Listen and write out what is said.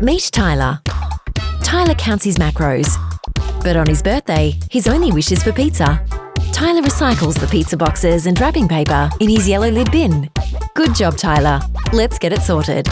Meet Tyler. Tyler counts his macros, but on his birthday, his only wish is for pizza. Tyler recycles the pizza boxes and wrapping paper in his yellow lid bin. Good job, Tyler. Let's get it sorted.